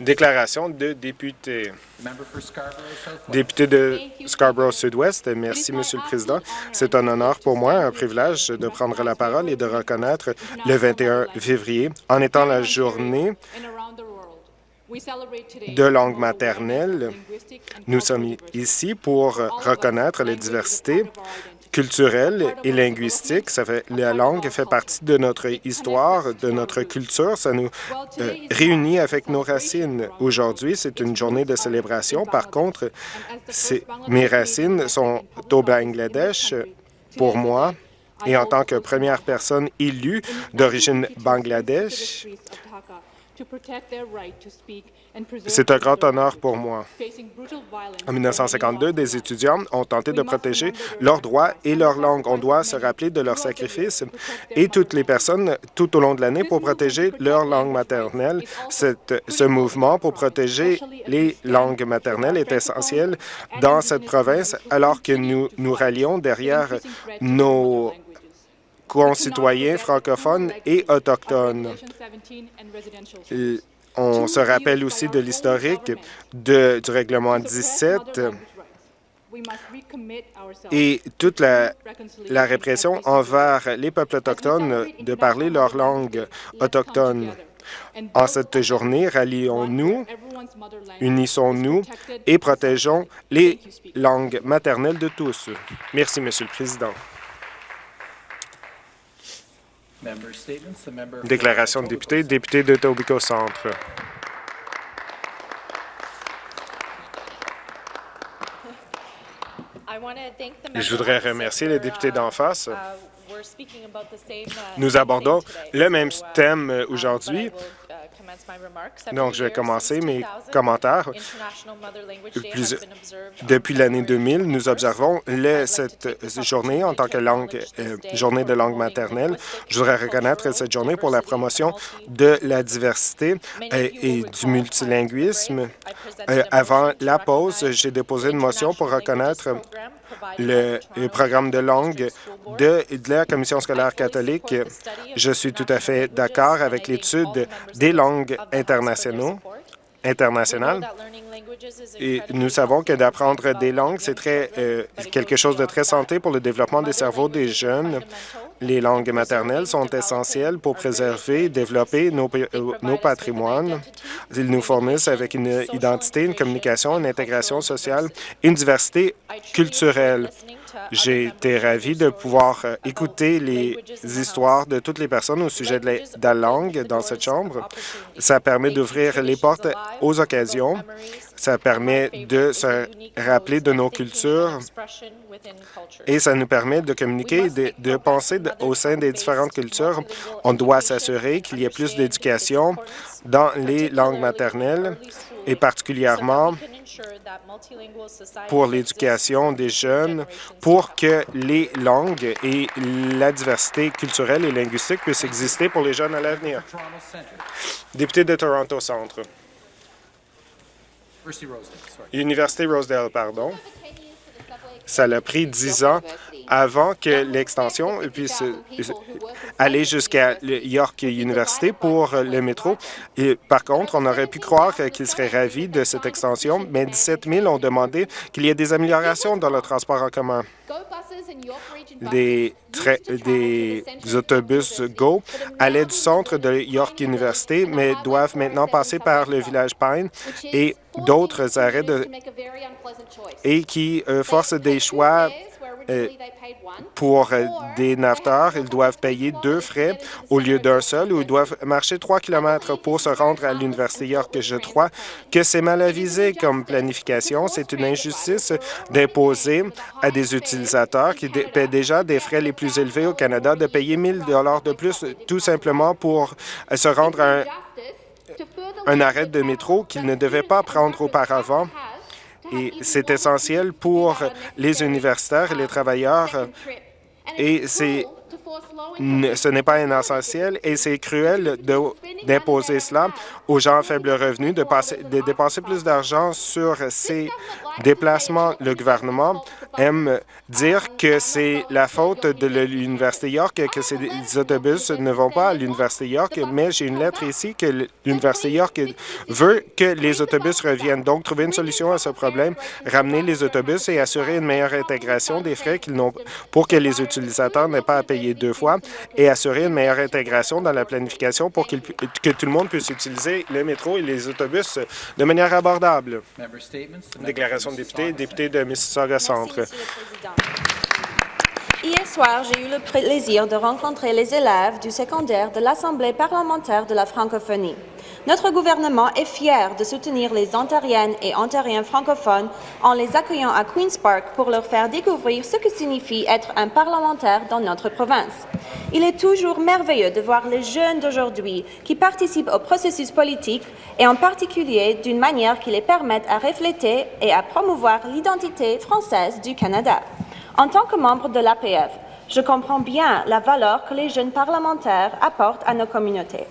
Déclaration de député. Député de Scarborough Sud-Ouest, merci, Monsieur le Président. C'est un honneur pour moi, un privilège de prendre la parole et de reconnaître le 21 février. En étant la journée de langue maternelle. Nous sommes ici pour reconnaître la diversité culturelle et linguistique. La langue fait partie de notre histoire, de notre culture. Ça nous euh, réunit avec nos racines. Aujourd'hui, c'est une journée de célébration. Par contre, mes racines sont au Bangladesh pour moi. Et en tant que première personne élue d'origine bangladesh, c'est un grand honneur pour moi. En 1952, des étudiants ont tenté de protéger leurs droits et leur langue. On doit se rappeler de leurs sacrifices et toutes les personnes tout au long de l'année pour protéger leur langue maternelle. ce mouvement pour protéger les langues maternelles est essentiel dans cette province alors que nous nous rallions derrière nos concitoyens francophones et autochtones. On se rappelle aussi de l'historique du règlement 17 et toute la, la, répression envers les peuples autochtones de parler leur langue autochtone. En cette journée, rallions-nous, unissons-nous et protégeons les langues maternelles de tous. Merci, Monsieur le Président. Déclaration de député, député de Tobico Centre. Je voudrais remercier les députés d'en face. Nous abordons le même thème aujourd'hui donc, je vais commencer mes commentaires. depuis l'année 2000, nous observons cette journée en tant que langue, euh, journée de langue maternelle. Je voudrais reconnaître cette journée pour la promotion de la diversité euh, et, du multilinguisme. Euh, avant la pause, j'ai déposé une motion pour reconnaître le, programme de langue de, de, la Commission scolaire catholique. Je suis tout à fait d'accord avec l'étude des langues internationales. Et nous savons que d'apprendre des langues, c'est euh, quelque chose de très santé pour le développement des cerveaux des jeunes. Les langues maternelles sont essentielles pour préserver et développer nos, euh, nos patrimoines. Ils nous fournissent avec une identité, une communication, une intégration sociale, une diversité culturelle. J'ai été ravi de pouvoir euh, écouter les histoires de toutes les personnes au sujet de la, langue dans cette Chambre. Ça permet d'ouvrir les portes aux occasions. Ça permet de se rappeler de nos cultures et ça nous permet de communiquer et de, penser au sein des différentes cultures. On doit s'assurer qu'il y ait plus d'éducation dans les langues maternelles et particulièrement pour l'éducation des jeunes, pour que les langues et la diversité culturelle et linguistique puissent exister pour les jeunes à l'avenir. Député de Toronto Centre. Université Rosedale, pardon. Ça a pris dix ans avant que l'extension puisse aller jusqu'à York University pour le métro. Et par contre, on aurait pu croire qu'ils seraient ravis de cette extension, mais 17 000 ont demandé qu'il y ait des améliorations dans le transport en commun. Des, des autobus GO allaient du centre de York University, mais doivent maintenant passer par le village Pine et d'autres arrêts de, et qui euh, forcent des choix euh, pour euh, des naveteurs, ils doivent payer deux frais au lieu d'un seul ou ils doivent marcher trois kilomètres pour se rendre à l'Université York. Je crois que c'est mal avisé comme planification. C'est une injustice d'imposer à des utilisateurs qui paient déjà des frais les plus élevés au Canada de payer 1000 dollars de plus tout simplement pour euh, se rendre à un, un arrêt de métro qu'ils ne devaient pas prendre auparavant. Et c'est essentiel pour les universitaires et les travailleurs. Et c'est ce n'est pas essentiel et c'est cruel d'imposer cela aux gens à faible revenu, de, dépenser plus d'argent sur ces déplacements. Le gouvernement aime dire que c'est la faute de l'Université York que ces autobus ne vont pas à l'Université York, mais j'ai une lettre ici que l'Université York veut que les autobus reviennent. Donc, trouver une solution à ce problème, ramener les autobus et assurer une meilleure intégration des frais pour que les utilisateurs n'aient pas à payer deux fois et assurer une meilleure intégration dans la planification pour que tout le monde puisse utiliser le métro et les autobus de manière abordable. Déclaration de député, député de Mississauga Centre. Merci, Monsieur le Président. Hier soir, j'ai eu le plaisir de rencontrer les élèves du secondaire de l'Assemblée parlementaire de la francophonie. Notre gouvernement est fier de soutenir les Ontariennes et Ontariens francophones en les accueillant à Queen's Park pour leur faire découvrir ce que signifie être un parlementaire dans notre province. Il est toujours merveilleux de voir les jeunes d'aujourd'hui qui participent au processus politique et en particulier d'une manière qui les permette à refléter et à promouvoir l'identité française du Canada. En tant que membre de l'APF, je comprends bien la valeur que les jeunes parlementaires apportent à nos communautés.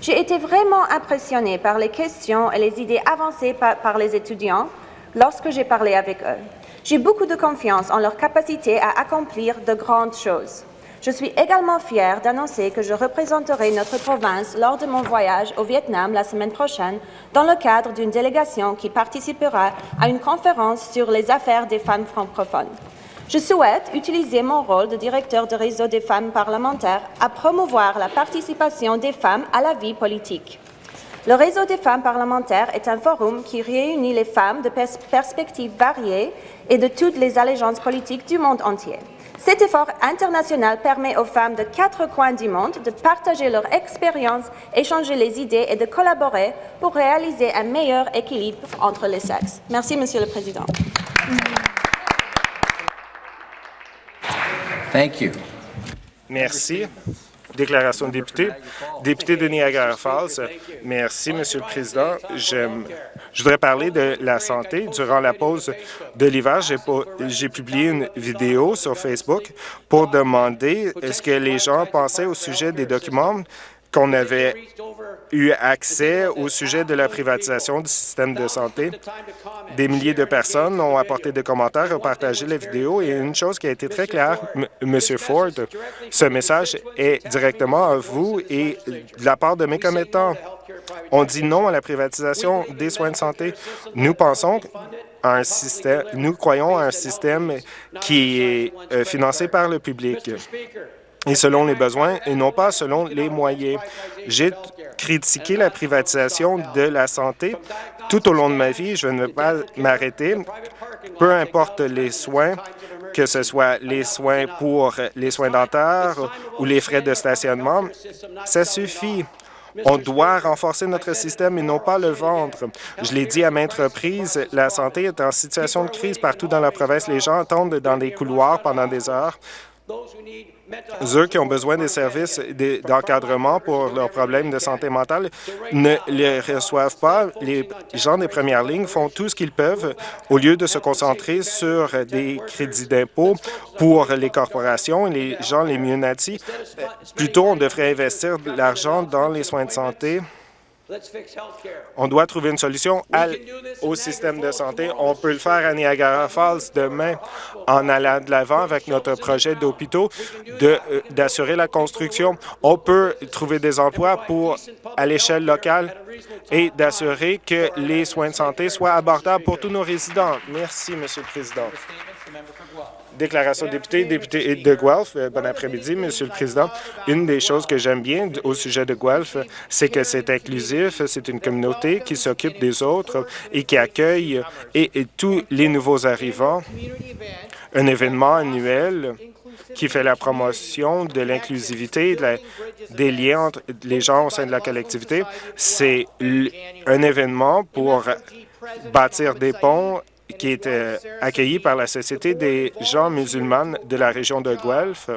J'ai été vraiment impressionnée par les questions et les idées avancées par, les étudiants lorsque j'ai parlé avec eux. J'ai beaucoup de confiance en leur capacité à accomplir de grandes choses. Je suis également fière d'annoncer que je représenterai notre province lors de mon voyage au Vietnam la semaine prochaine dans le cadre d'une délégation qui participera à une conférence sur les affaires des femmes francophones. Je souhaite utiliser mon rôle de directeur de réseau des femmes parlementaires à promouvoir la participation des femmes à la vie politique. Le réseau des femmes parlementaires est un forum qui réunit les femmes de pers- perspectives variées et de toutes les allégeances politiques du monde entier. Cet effort international permet aux femmes de quatre coins du monde de partager leur expérience, échanger les idées et de collaborer pour réaliser un meilleur équilibre entre les sexes. Merci, Monsieur le Président. Thank you. Merci. Déclaration de député. Député de Niagara Falls. Merci, Monsieur le Président. Je voudrais parler de la santé. Durant la pause de l'hiver, j'ai publié une vidéo sur Facebook pour demander ce que les gens pensaient au sujet des documents qu'on avait eu accès au sujet de la privatisation du système de santé. Des milliers de personnes ont apporté des commentaires, ont partagé la vidéo et une chose qui a été très claire, M- Monsieur Ford, ce message est directement à vous et de la part de mes commettants. On dit non à la privatisation des soins de santé. Nous pensons à un système, nous croyons à un système qui est euh, financé par le public et selon les besoins et non pas selon les moyens. J'ai critiqué la privatisation de la santé tout au long de ma vie. Je ne vais pas m'arrêter. Peu importe les soins, que ce soit les soins pour les soins dentaires ou les frais de stationnement, ça suffit. On doit renforcer notre système et non pas le vendre. Je l'ai dit à maintes reprises, la santé est en situation de crise partout dans la province. Les gens attendent dans des couloirs pendant des heures. Ceux qui ont besoin des services de- d'encadrement pour leurs problèmes de santé mentale ne les reçoivent pas. Les gens des premières lignes font tout ce qu'ils peuvent au lieu de se concentrer sur des crédits d'impôt pour les corporations et les gens les mieux nantis. Euh, Plutôt, on devrait investir de l'argent dans les soins de santé. On doit trouver une solution à- au système de santé. On peut le faire à Niagara Falls demain en allant de l'avant avec notre projet d'hôpitaux euh, d'assurer la construction. On peut trouver des emplois pour à l'échelle locale et d'assurer que les soins de santé soient abordables pour tous nos résidents. Merci, Monsieur le Président. Statements. The member for Guelph. Déclaration de député, député de Guelph. Euh, Bon après-midi, Monsieur le Président. Une des choses que j'aime bien au sujet de Guelph, c'est que c'est inclusif, c'est une communauté qui s'occupe des autres et qui accueille et, tous les nouveaux arrivants. Un événement annuel qui fait la promotion de l'inclusivité, de des liens entre les gens au sein de la collectivité. C'est un événement pour bâtir des ponts qui est euh, accueilli par la Société des gens musulmans de la région de Guelph.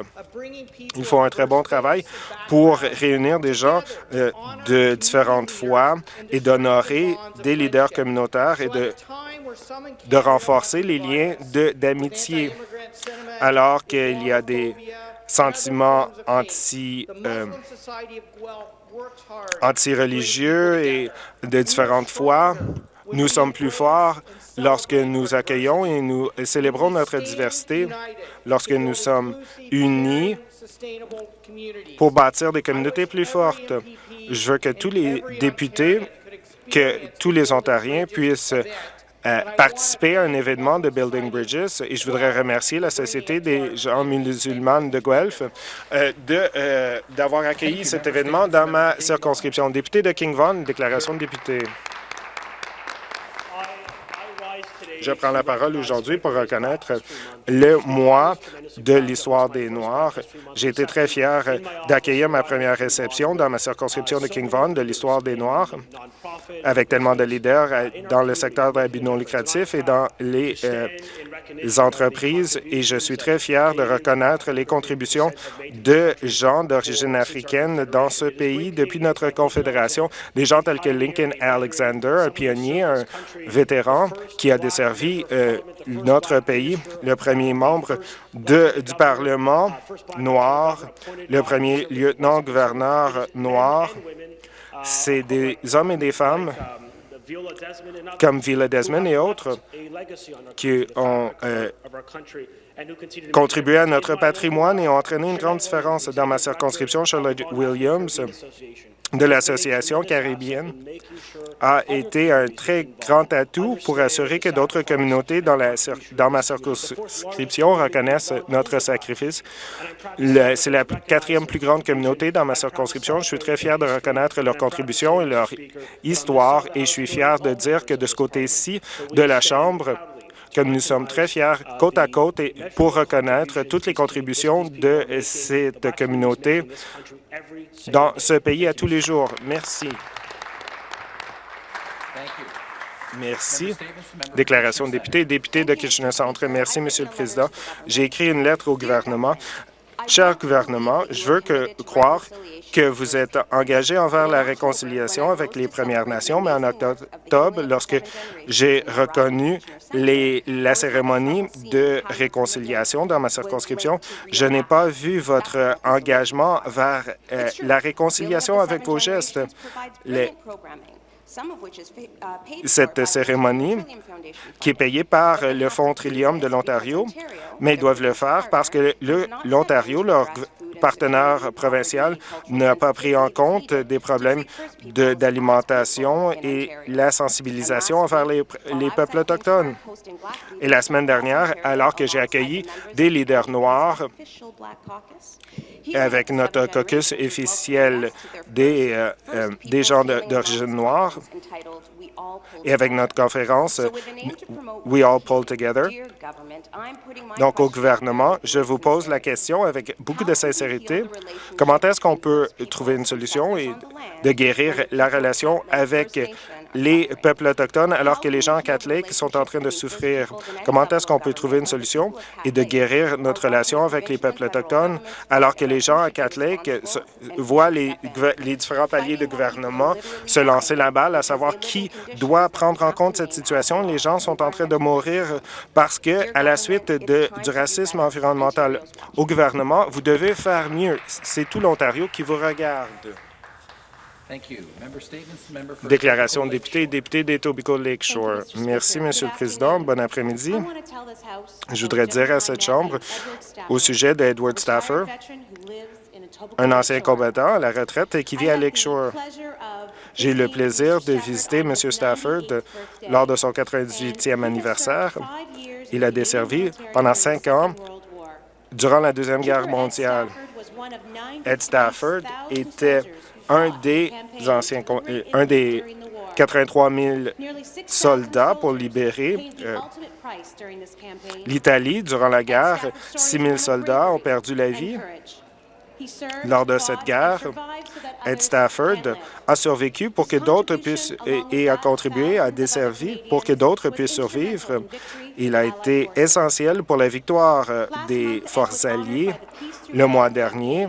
Ils font un très bon travail pour réunir des gens euh, de différentes foi et d'honorer des leaders communautaires et de, de renforcer les liens d'amitié. Alors qu'il y a des sentiments anti, euh, et de différentes foi. Nous sommes plus forts lorsque nous accueillons et nous célébrons notre diversité, lorsque nous sommes unis pour bâtir des communautés plus fortes. Je veux que tous les députés, que tous les Ontariens puissent euh, participer à un événement de Building Bridges et je voudrais remercier la Société des gens musulmans de Guelph euh, euh, d'avoir accueilli cet événement dans ma circonscription. Député de King Vaughan, déclaration de député. Je prends la parole aujourd'hui pour reconnaître le mois de l'histoire des Noirs. J'ai été très fier d'accueillir ma première réception dans ma circonscription de King Vaughan de l'histoire des Noirs, avec tellement de leaders dans le secteur de non lucratif et dans les, euh, entreprises. Et je suis très fier de reconnaître les contributions de gens d'origine africaine dans ce pays depuis notre confédération. Des gens tels que Lincoln Alexander, un pionnier, un vétéran qui a desservi euh, notre pays, le premier membre du Parlement noir, le premier lieutenant-gouverneur noir. C'est des hommes et des femmes comme Villa Desmond et autres qui ont euh, contribué à notre patrimoine et ont entraîné une grande différence dans ma circonscription. Charlotte Williams de l'Association caribéenne a été un très grand atout pour assurer que d'autres communautés dans, dans ma circonscription reconnaissent notre sacrifice. C'est la quatrième plus grande communauté dans ma circonscription. Je suis très fier de reconnaître leur contribution et leur histoire et je suis fier de dire que de ce côté-ci de la Chambre, que nous sommes très fiers côte à côte et pour reconnaître toutes les contributions de cette communauté dans ce pays à tous les jours. Merci. Merci. Déclaration de député. Député de Kitchener-Centre. Merci, Monsieur le Président. J'ai écrit une lettre au gouvernement. Cher gouvernement, je veux croire que vous êtes engagé envers la réconciliation avec les Premières Nations, mais en octobre, lorsque j'ai reconnu les, la cérémonie de réconciliation dans ma circonscription, je n'ai pas vu votre engagement vers euh, la réconciliation avec vos gestes. Cette cérémonie qui est payée par le Fonds Trillium de l'Ontario, mais ils doivent le faire parce que l'Ontario, leur partenaire provincial, n'a pas pris en compte des problèmes d'alimentation et la sensibilisation envers les, les peuples autochtones. Et la semaine dernière, alors que j'ai accueilli des leaders noirs avec notre caucus officiel des, euh, euh, des gens d'origine noire et avec notre conférence We All Pull Together. Donc, au gouvernement, je vous pose la question avec beaucoup de sincérité. Comment est-ce qu'on peut trouver une solution et de guérir la relation avec les peuples autochtones alors que les gens catholiques sont en train de souffrir. Comment est-ce qu'on peut trouver une solution et de guérir notre relation avec les peuples autochtones alors que les gens catholiques voient les, les différents paliers de gouvernement se lancer la balle à savoir qui doit prendre en compte cette situation? Les gens sont en train de mourir parce que, à la suite de, du racisme environnemental au gouvernement, vous devez faire mieux. C'est tout l'Ontario qui vous regarde. Déclaration de député et député d'Etobicoke Lakeshore. Merci, Monsieur le Président. Bon après-midi. Je voudrais dire à cette Chambre, au sujet d'Edward Stafford, un ancien combattant à la retraite qui vit à Lakeshore. J'ai eu le plaisir de visiter M. Stafford lors de son 98e anniversaire. Il a desservi pendant cinq ans durant la Deuxième Guerre mondiale. Ed Stafford était un des anciens, euh, un des 83 000 soldats pour libérer euh, l'Italie durant la guerre. 6 000 soldats ont perdu la vie. Lors de cette guerre, Ed Stafford a survécu pour que d'autres puissent et, a contribué à desservir pour que d'autres puissent survivre. Il a été essentiel pour la victoire euh, des forces alliées le mois dernier.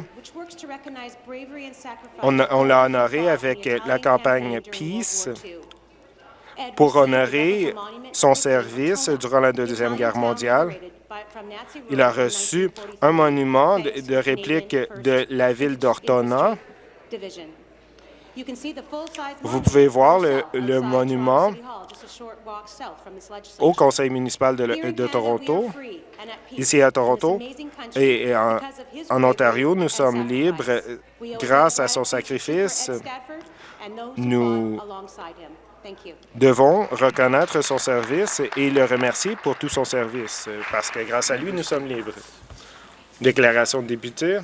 On, on l'a honoré avec la campagne Peace pour honorer son service durant la Deuxième Guerre mondiale. Il a reçu un monument de, réplique de la ville d'Ortona. Vous pouvez voir le, le monument au conseil municipal de, Toronto, ici à Toronto, et, et en, en Ontario, nous sommes libres grâce à son sacrifice. Nous devons reconnaître son service et le remercier pour tout son service, parce que grâce à lui, nous sommes libres. Déclaration de député.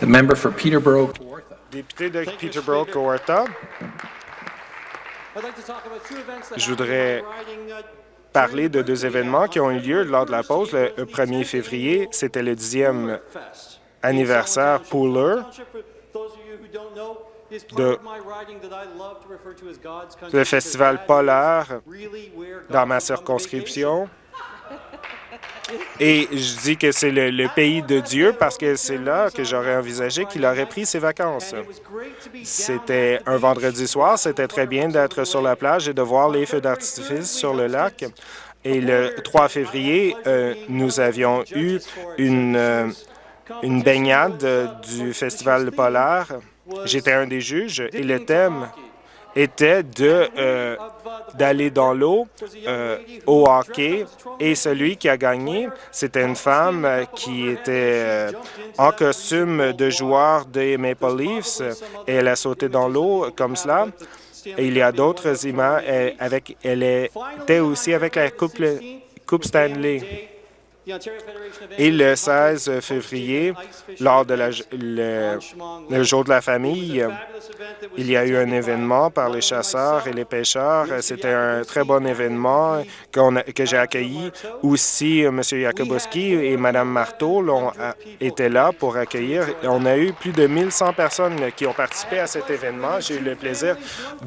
The member for Peterborough. Député de Peterborough, Coarta. Je voudrais parler de deux événements qui ont eu lieu lors de la pause. Le 1er février, c'était le dixième anniversaire Pooler de le festival polaire dans ma circonscription. Et je dis que c'est le, pays de Dieu parce que c'est là que j'aurais envisagé qu'il aurait pris ses vacances. C'était un vendredi soir, c'était très bien d'être sur la plage et de voir les feux d'artifice sur le lac. Et le 3 février, euh, nous avions eu une, euh, une baignade du Festival polaire. J'étais un des juges et le thème était de euh, d'aller dans l'eau euh, au hockey et celui qui a gagné, c'était une femme euh, qui était euh, en costume de joueur des Maple Leafs et elle a sauté dans l'eau comme cela. Et il y a d'autres images euh, avec elle était aussi avec la coupe, coupe Stanley. Et le 16 février, lors de le, le jour de la famille, il y a eu un événement par les chasseurs et les pêcheurs. C'était un très bon événement que j'ai accueilli. Aussi, M. Jakubowski et Mme Marteau étaient là pour accueillir. On a eu plus de 1100 personnes qui ont participé à cet événement. J'ai eu le plaisir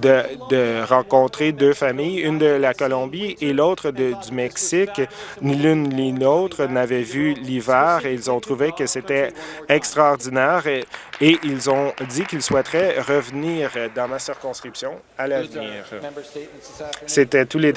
de, de rencontrer deux familles, une de la Colombie et l'autre du Mexique. Ni l'une ni l'autre n'avaient vu l'hiver et ils ont trouvé que c'était extraordinaire et, ils ont dit qu'ils souhaiteraient revenir dans ma circonscription à l'avenir. C'était tous les